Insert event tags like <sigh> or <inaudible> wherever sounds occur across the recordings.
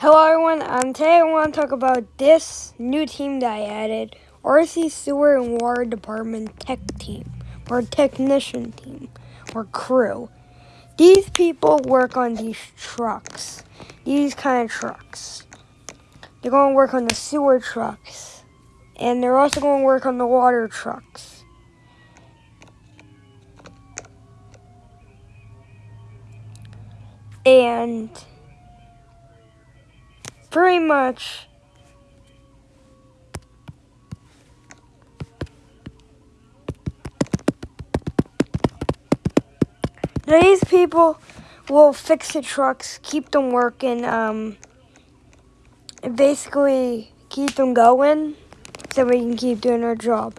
Hello everyone, um, today I want to talk about this new team that I added, RC Sewer and Water Department Tech Team, or Technician Team, or Crew. These people work on these trucks, these kind of trucks. They're going to work on the sewer trucks, and they're also going to work on the water trucks. And pretty much. These people will fix the trucks, keep them working, um, basically keep them going so we can keep doing our job.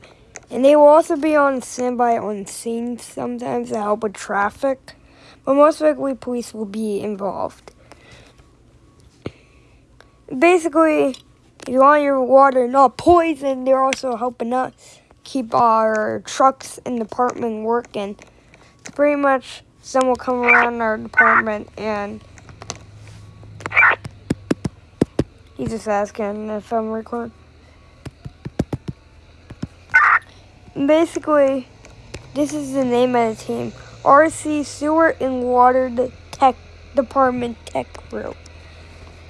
And they will also be on standby on scene sometimes to help with traffic, but most likely police will be involved basically, you want your water not poison, they're also helping us keep our trucks and department working. Pretty much someone will come around our department and he's just asking if I'm recording. Basically, this is the name of the team. RC Sewer and Water Tech Department Tech Crew.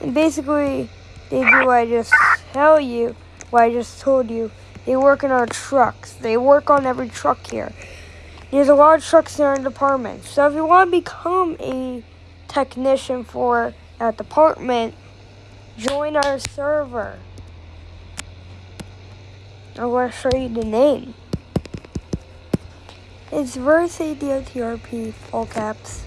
And basically, they do what I just tell you, what I just told you. They work in our trucks. They work on every truck here. There's a lot of trucks in our department. So if you want to become a technician for that department, join our server. I want to show you the name. It's Verse ADOTRP, all caps.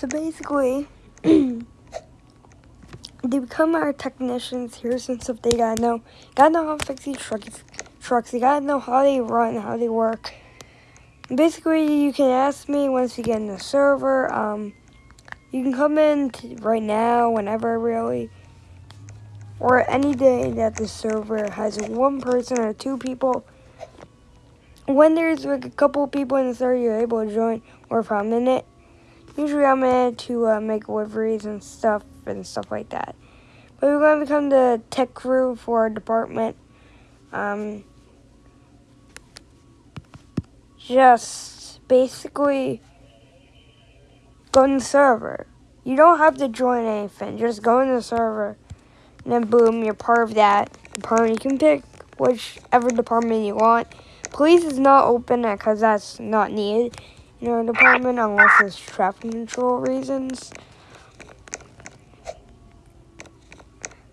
So basically, <clears throat> they become our technicians here since if they gotta know, gotta know how to fix these trucks, trucks. They gotta know how they run, how they work. Basically, you can ask me once you get in the server. Um, you can come in right now, whenever really, or any day that the server has one person or two people. When there's like a couple people in the server, you're able to join, or if I'm in it. Usually I'm in it to uh, make deliveries and stuff and stuff like that. But we're going to become the tech crew for our department. Um, just basically go in the server. You don't have to join anything. Just go in the server. And then boom, you're part of that department. You can pick whichever department you want. Police is not open because that's not needed in our department unless it's traffic control reasons.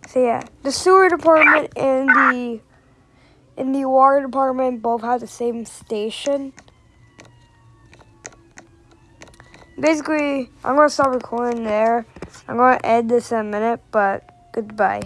So yeah, the sewer department and the and the water department both have the same station. Basically, I'm gonna stop recording there. I'm gonna end this in a minute, but goodbye.